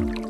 Bye.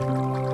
thank